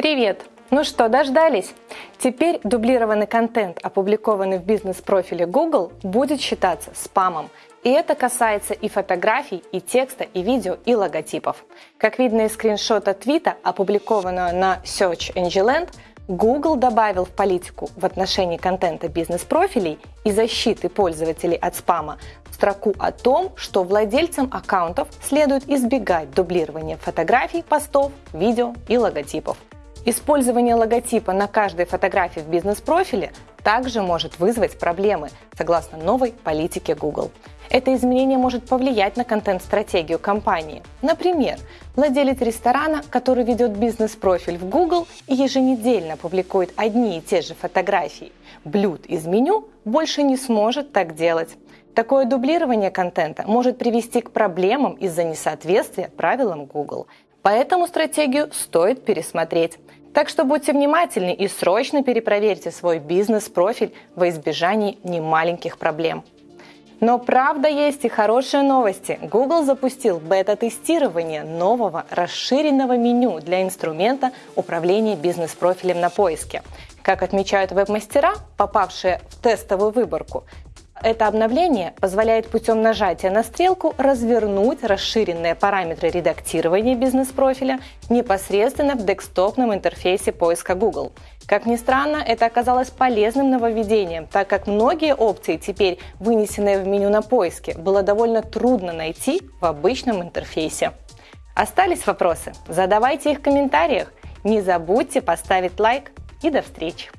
Привет! Ну что, дождались? Теперь дублированный контент, опубликованный в бизнес-профиле Google, будет считаться спамом. И это касается и фотографий, и текста, и видео, и логотипов. Как видно из скриншота твита, опубликованного на Search Engine Land, Google добавил в политику в отношении контента бизнес-профилей и защиты пользователей от спама строку о том, что владельцам аккаунтов следует избегать дублирования фотографий, постов, видео и логотипов. Использование логотипа на каждой фотографии в бизнес-профиле также может вызвать проблемы, согласно новой политике Google. Это изменение может повлиять на контент-стратегию компании. Например, владелец ресторана, который ведет бизнес-профиль в Google и еженедельно публикует одни и те же фотографии блюд из меню, больше не сможет так делать. Такое дублирование контента может привести к проблемам из-за несоответствия правилам Google. Поэтому стратегию стоит пересмотреть. Так что будьте внимательны и срочно перепроверьте свой бизнес-профиль во избежании немаленьких проблем. Но правда есть и хорошие новости. Google запустил бета-тестирование нового расширенного меню для инструмента управления бизнес-профилем на поиске. Как отмечают веб-мастера, попавшие в тестовую выборку, это обновление позволяет путем нажатия на стрелку развернуть расширенные параметры редактирования бизнес-профиля непосредственно в десктопном интерфейсе поиска Google. Как ни странно, это оказалось полезным нововведением, так как многие опции, теперь вынесенные в меню на поиске, было довольно трудно найти в обычном интерфейсе. Остались вопросы? Задавайте их в комментариях. Не забудьте поставить лайк и до встречи!